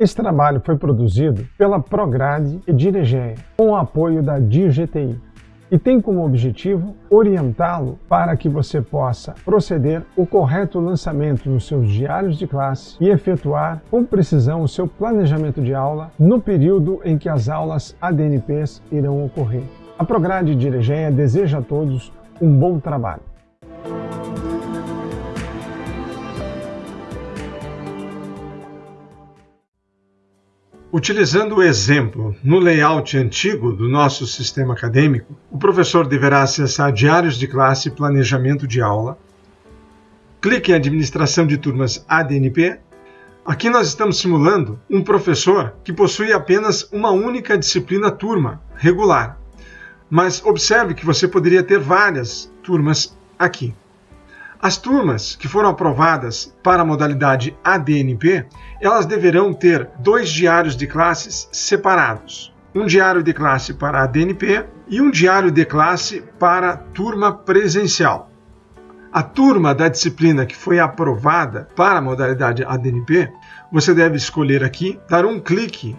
Esse trabalho foi produzido pela Prograde e Diregeia, com o apoio da DIRGTI, e tem como objetivo orientá-lo para que você possa proceder o correto lançamento nos seus diários de classe e efetuar com precisão o seu planejamento de aula no período em que as aulas ADNPs irão ocorrer. A Prograde Diregeia deseja a todos um bom trabalho. Utilizando o exemplo no layout antigo do nosso sistema acadêmico, o professor deverá acessar diários de classe e planejamento de aula. Clique em Administração de Turmas ADNP. Aqui nós estamos simulando um professor que possui apenas uma única disciplina turma, regular. Mas observe que você poderia ter várias turmas aqui. As turmas que foram aprovadas para a modalidade ADNP, elas deverão ter dois diários de classes separados. Um diário de classe para ADNP e um diário de classe para turma presencial. A turma da disciplina que foi aprovada para a modalidade ADNP, você deve escolher aqui, dar um clique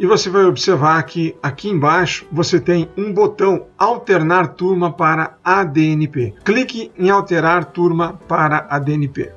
e você vai observar que aqui embaixo você tem um botão alternar turma para ADNP. Clique em alterar turma para ADNP.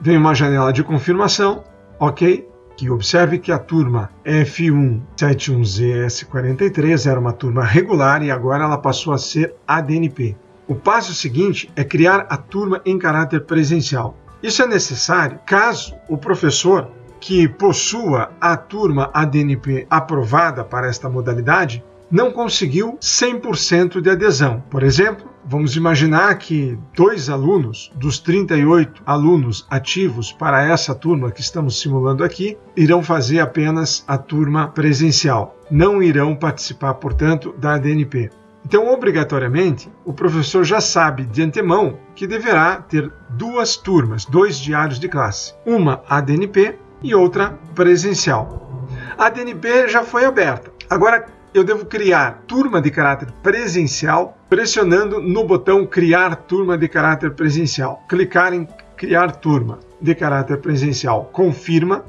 Vem uma janela de confirmação, ok? Que observe que a turma F171ZS43 era uma turma regular e agora ela passou a ser ADNP. O passo seguinte é criar a turma em caráter presencial. Isso é necessário caso o professor que possua a turma ADNP aprovada para esta modalidade não conseguiu 100% de adesão. Por exemplo, vamos imaginar que dois alunos dos 38 alunos ativos para essa turma que estamos simulando aqui irão fazer apenas a turma presencial. Não irão participar, portanto, da ADNP. Então, obrigatoriamente, o professor já sabe de antemão que deverá ter duas turmas, dois diários de classe. Uma ADNP e outra presencial. A DNP já foi aberta. Agora eu devo criar turma de caráter presencial pressionando no botão criar turma de caráter presencial. Clicar em criar turma de caráter presencial. Confirma.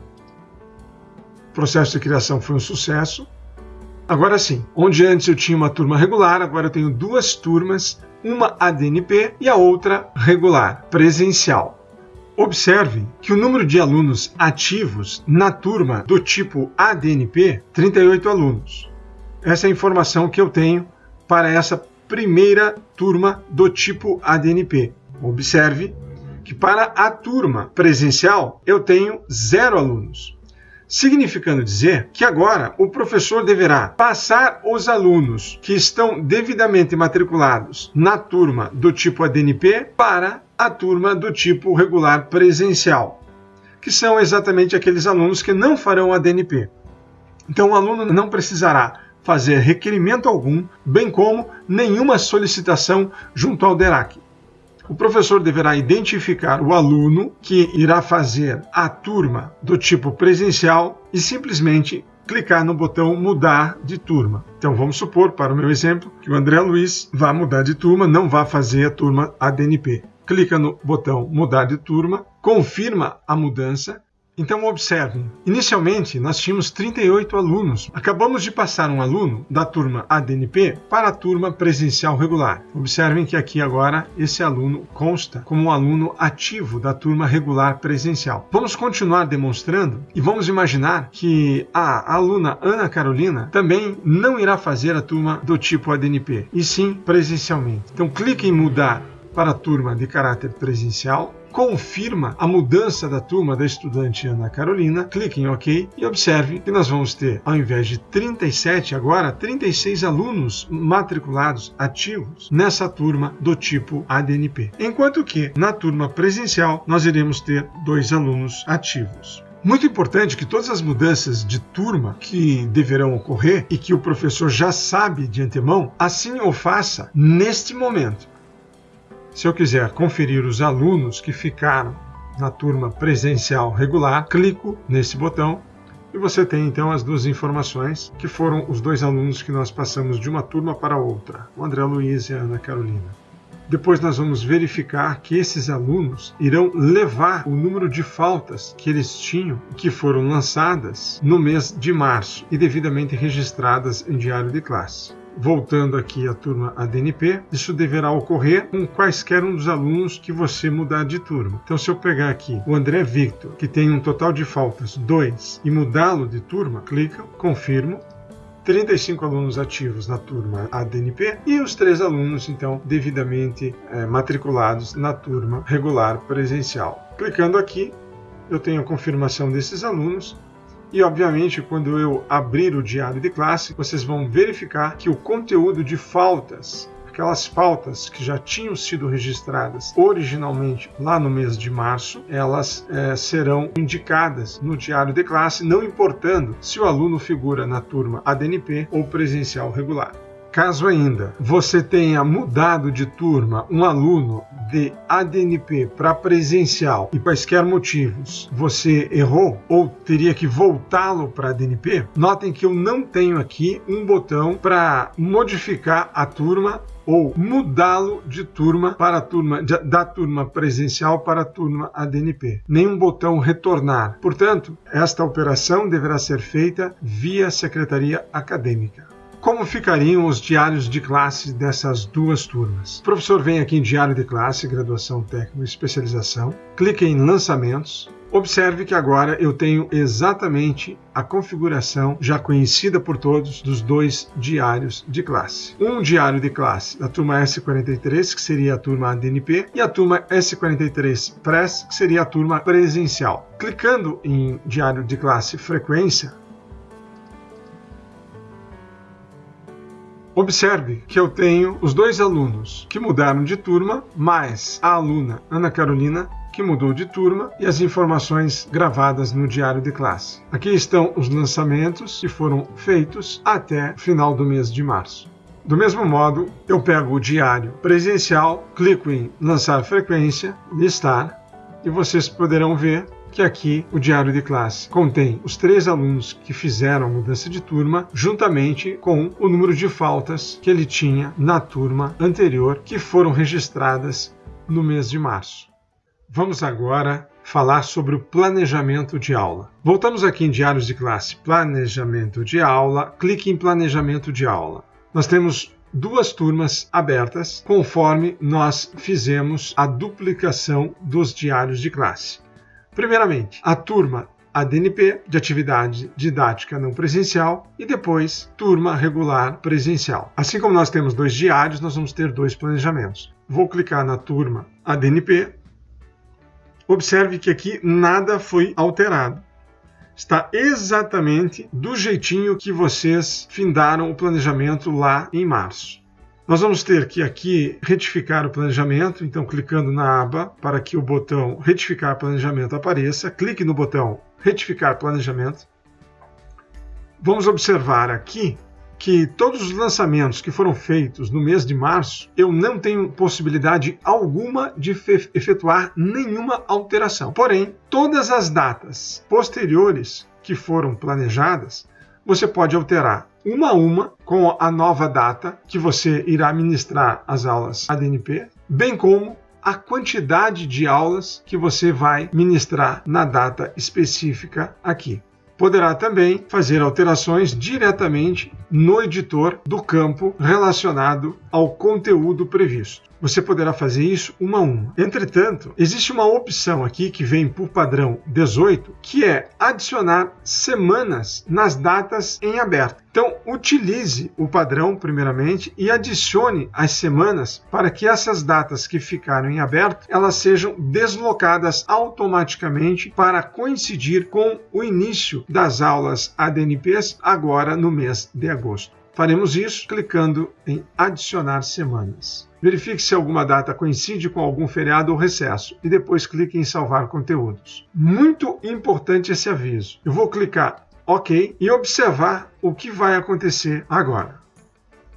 O processo de criação foi um sucesso. Agora sim, onde antes eu tinha uma turma regular, agora eu tenho duas turmas, uma ADNP e a outra regular, presencial. Observe que o número de alunos ativos na turma do tipo ADNP, 38 alunos. Essa é a informação que eu tenho para essa primeira turma do tipo ADNP. Observe que para a turma presencial eu tenho zero alunos significando dizer que agora o professor deverá passar os alunos que estão devidamente matriculados na turma do tipo ADNP para a turma do tipo regular presencial, que são exatamente aqueles alunos que não farão ADNP. Então o aluno não precisará fazer requerimento algum, bem como nenhuma solicitação junto ao DERAC o professor deverá identificar o aluno que irá fazer a turma do tipo presencial e simplesmente clicar no botão mudar de turma. Então vamos supor, para o meu exemplo, que o André Luiz vá mudar de turma, não vá fazer a turma ADNP. Clica no botão mudar de turma, confirma a mudança então observem, inicialmente nós tínhamos 38 alunos. Acabamos de passar um aluno da turma ADNP para a turma presencial regular. Observem que aqui agora esse aluno consta como um aluno ativo da turma regular presencial. Vamos continuar demonstrando e vamos imaginar que a aluna Ana Carolina também não irá fazer a turma do tipo ADNP, e sim presencialmente. Então clique em mudar para a turma de caráter presencial confirma a mudança da turma da estudante Ana Carolina, clique em OK e observe que nós vamos ter, ao invés de 37, agora 36 alunos matriculados ativos nessa turma do tipo ADNP. Enquanto que na turma presencial nós iremos ter dois alunos ativos. Muito importante que todas as mudanças de turma que deverão ocorrer e que o professor já sabe de antemão, assim o faça neste momento. Se eu quiser conferir os alunos que ficaram na turma presencial regular, clico nesse botão e você tem então as duas informações que foram os dois alunos que nós passamos de uma turma para outra, o André Luiz e a Ana Carolina. Depois nós vamos verificar que esses alunos irão levar o número de faltas que eles tinham, que foram lançadas no mês de março e devidamente registradas em diário de classe voltando aqui à turma ADNP, isso deverá ocorrer com quaisquer um dos alunos que você mudar de turma. Então, se eu pegar aqui o André Victor, que tem um total de faltas 2, e mudá-lo de turma, clica, confirmo, 35 alunos ativos na turma ADNP e os três alunos, então, devidamente é, matriculados na turma regular presencial. Clicando aqui, eu tenho a confirmação desses alunos e, obviamente, quando eu abrir o diário de classe, vocês vão verificar que o conteúdo de faltas aquelas faltas que já tinham sido registradas originalmente lá no mês de março, elas é, serão indicadas no diário de classe, não importando se o aluno figura na turma ADNP ou presencial regular. Caso ainda você tenha mudado de turma um aluno de ADNP para presencial e quaisquer motivos você errou ou teria que voltá-lo para ADNP, notem que eu não tenho aqui um botão para modificar a turma ou mudá-lo de turma para turma da turma presencial para a turma ADNP. Nenhum botão retornar. Portanto, esta operação deverá ser feita via secretaria acadêmica. Como ficariam os diários de classe dessas duas turmas? O professor vem aqui em Diário de Classe, Graduação Técnica e Especialização, clica em Lançamentos, Observe que agora eu tenho exatamente a configuração já conhecida por todos dos dois diários de classe. Um diário de classe da turma S43, que seria a turma ADNP, e a turma S43 Press, que seria a turma presencial. Clicando em diário de classe frequência, Observe que eu tenho os dois alunos que mudaram de turma, mais a aluna Ana Carolina, que mudou de turma, e as informações gravadas no diário de classe. Aqui estão os lançamentos que foram feitos até final do mês de março. Do mesmo modo, eu pego o diário presencial, clico em lançar frequência, listar, e vocês poderão ver que aqui o diário de classe contém os três alunos que fizeram a mudança de turma, juntamente com o número de faltas que ele tinha na turma anterior, que foram registradas no mês de março. Vamos agora falar sobre o planejamento de aula. Voltamos aqui em Diários de Classe, Planejamento de Aula, clique em Planejamento de Aula. Nós temos duas turmas abertas, conforme nós fizemos a duplicação dos diários de classe. Primeiramente, a turma ADNP de atividade didática não presencial e depois turma regular presencial. Assim como nós temos dois diários, nós vamos ter dois planejamentos. Vou clicar na turma ADNP. Observe que aqui nada foi alterado. Está exatamente do jeitinho que vocês findaram o planejamento lá em março. Nós vamos ter que aqui retificar o planejamento, então clicando na aba para que o botão retificar planejamento apareça, clique no botão retificar planejamento. Vamos observar aqui que todos os lançamentos que foram feitos no mês de março, eu não tenho possibilidade alguma de efetuar nenhuma alteração. Porém, todas as datas posteriores que foram planejadas, você pode alterar uma a uma com a nova data que você irá ministrar as aulas ADNP, bem como a quantidade de aulas que você vai ministrar na data específica aqui. Poderá também fazer alterações diretamente no editor do campo relacionado ao conteúdo previsto. Você poderá fazer isso uma a uma. Entretanto, existe uma opção aqui que vem por padrão 18, que é adicionar semanas nas datas em aberto. Então, utilize o padrão primeiramente e adicione as semanas para que essas datas que ficaram em aberto, elas sejam deslocadas automaticamente para coincidir com o início das aulas ADNPs agora no mês de agosto. Faremos isso clicando em adicionar semanas. Verifique se alguma data coincide com algum feriado ou recesso e depois clique em salvar conteúdos. Muito importante esse aviso. Eu vou clicar OK e observar o que vai acontecer agora.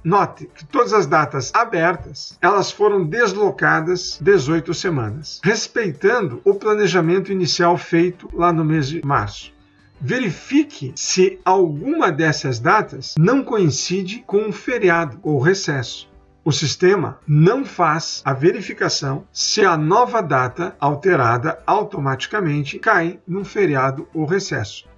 Note que todas as datas abertas, elas foram deslocadas 18 semanas, respeitando o planejamento inicial feito lá no mês de março verifique se alguma dessas datas não coincide com um feriado ou recesso. o sistema não faz a verificação se a nova data alterada automaticamente cai num feriado ou recesso.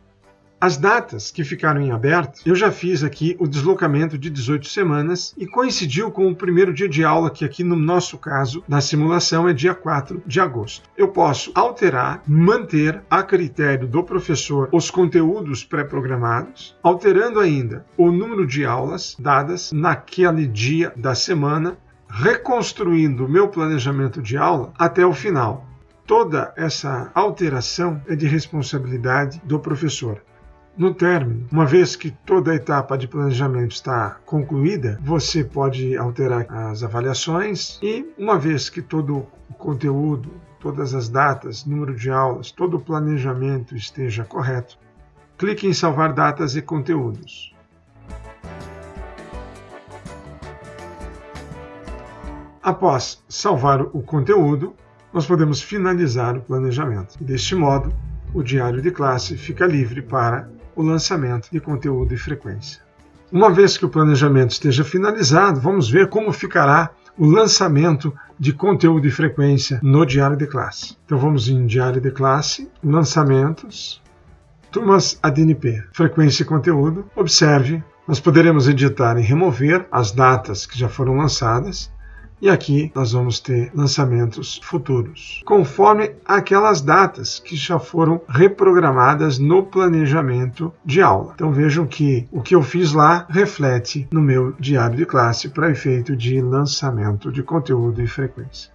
As datas que ficaram em aberto, eu já fiz aqui o deslocamento de 18 semanas e coincidiu com o primeiro dia de aula, que aqui no nosso caso, na simulação, é dia 4 de agosto. Eu posso alterar, manter a critério do professor os conteúdos pré-programados, alterando ainda o número de aulas dadas naquele dia da semana, reconstruindo o meu planejamento de aula até o final. Toda essa alteração é de responsabilidade do professor. No término, uma vez que toda a etapa de planejamento está concluída, você pode alterar as avaliações e, uma vez que todo o conteúdo, todas as datas, número de aulas, todo o planejamento esteja correto, clique em Salvar datas e conteúdos. Após salvar o conteúdo, nós podemos finalizar o planejamento. Deste modo, o diário de classe fica livre para o lançamento de conteúdo e frequência. Uma vez que o planejamento esteja finalizado, vamos ver como ficará o lançamento de conteúdo e frequência no diário de classe. Então vamos em diário de classe, lançamentos, turmas ADNP, frequência e conteúdo. Observe, nós poderemos editar e remover as datas que já foram lançadas e aqui nós vamos ter lançamentos futuros, conforme aquelas datas que já foram reprogramadas no planejamento de aula. Então vejam que o que eu fiz lá reflete no meu diário de classe para efeito de lançamento de conteúdo e frequência.